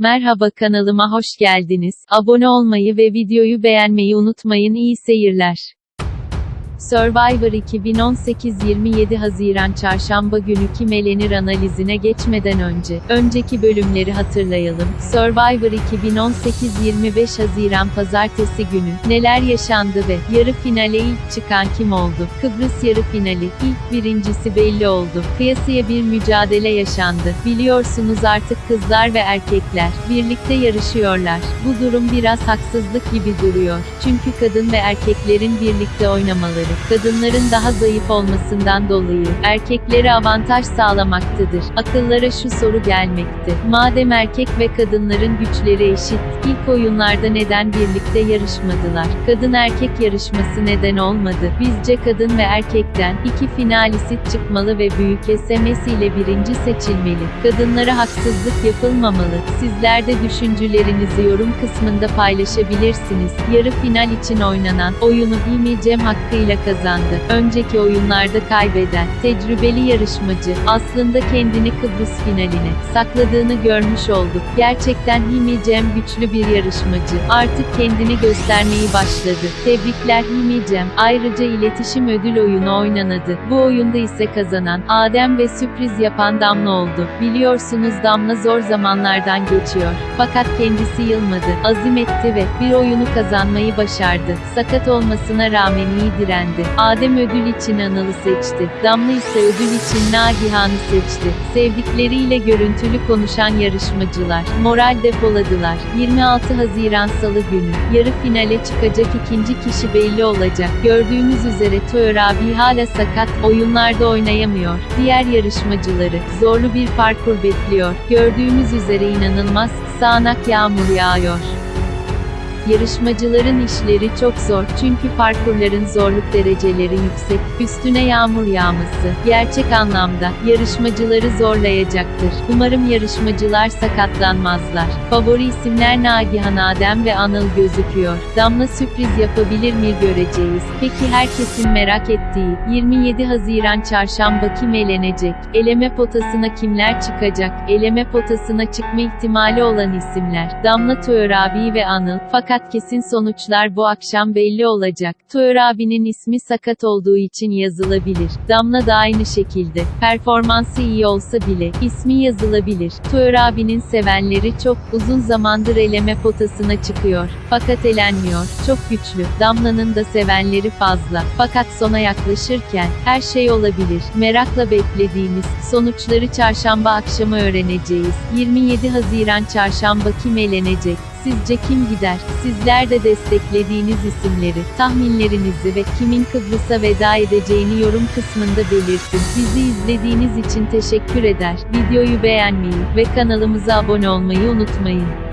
Merhaba kanalıma hoş geldiniz. Abone olmayı ve videoyu beğenmeyi unutmayın. İyi seyirler. Survivor 2018 27 Haziran Çarşamba günü kim elenir analizine geçmeden önce, önceki bölümleri hatırlayalım. Survivor 2018 25 Haziran Pazartesi günü, neler yaşandı ve, yarı finale ilk çıkan kim oldu? Kıbrıs yarı finali, ilk birincisi belli oldu. Kıyasıya bir mücadele yaşandı. Biliyorsunuz artık kızlar ve erkekler, birlikte yarışıyorlar. Bu durum biraz haksızlık gibi duruyor. Çünkü kadın ve erkeklerin birlikte oynamaları, kadınların daha zayıf olmasından dolayı, erkeklere avantaj sağlamaktadır. Akıllara şu soru gelmekte. Madem erkek ve kadınların güçleri eşit, ilk oyunlarda neden birlikte yarışmadılar? Kadın erkek yarışması neden olmadı? Bizce kadın ve erkekten, iki finalist çıkmalı ve büyük SMS ile birinci seçilmeli. Kadınlara haksızlık yapılmamalı. Sizler de düşüncelerinizi yorum kısmında paylaşabilirsiniz. Yarı final için oynanan, oyunu İmi Cem hakkıyla kazandı. Önceki oyunlarda kaybeden, tecrübeli yarışmacı, aslında kendini Kıbrıs finaline sakladığını görmüş olduk. Gerçekten Himi Cem güçlü bir yarışmacı. Artık kendini göstermeyi başladı. Tebrikler Himi Cem. Ayrıca iletişim ödül oyunu oynanadı. Bu oyunda ise kazanan, Adem ve sürpriz yapan Damla oldu. Biliyorsunuz Damla zor zamanlardan geçiyor. Fakat kendisi yılmadı, azim etti ve bir oyunu kazanmayı başardı. Sakat olmasına rağmen iyi direndi. Adem ödül için Anıl'ı seçti. Damla ise ödül için Nagihan'ı seçti. Sevdikleriyle görüntülü konuşan yarışmacılar, moral depoladılar. 26 Haziran Salı günü, yarı finale çıkacak ikinci kişi belli olacak. Gördüğünüz üzere Toyor abi hala sakat, oyunlarda oynayamıyor. Diğer yarışmacıları, zorlu bir parkur bekliyor. Gördüğümüz üzere inanılmaz, sağanak yağmur yağıyor. Yarışmacıların işleri çok zor çünkü parkurların zorluk dereceleri yüksek, üstüne yağmur yağması, gerçek anlamda, yarışmacıları zorlayacaktır. Umarım yarışmacılar sakatlanmazlar. Favori isimler Nagihan Adem ve Anıl gözüküyor. Damla sürpriz yapabilir mi göreceğiz. Peki herkesin merak ettiği, 27 Haziran Çarşamba kim elenecek? Eleme potasına kimler çıkacak? Eleme potasına çıkma ihtimali olan isimler, Damla Töör abi ve Anıl, fakat kesin sonuçlar bu akşam belli olacak. Töör abinin ismi sakat olduğu için yazılabilir. Damla da aynı şekilde. Performansı iyi olsa bile, ismi yazılabilir. Töör abinin sevenleri çok, uzun zamandır eleme potasına çıkıyor. Fakat elenmiyor. Çok güçlü. Damla'nın da sevenleri fazla. Fakat sona yaklaşırken, her şey olabilir. Merakla beklediğimiz, sonuçları çarşamba akşamı öğreneceğiz. 27 Haziran çarşamba kim elenecek? Sizce kim gider? Sizler de desteklediğiniz isimleri, tahminlerinizi ve kimin Kıbrıs'a veda edeceğini yorum kısmında belirtin. Bizi izlediğiniz için teşekkür eder. Videoyu beğenmeyi ve kanalımıza abone olmayı unutmayın.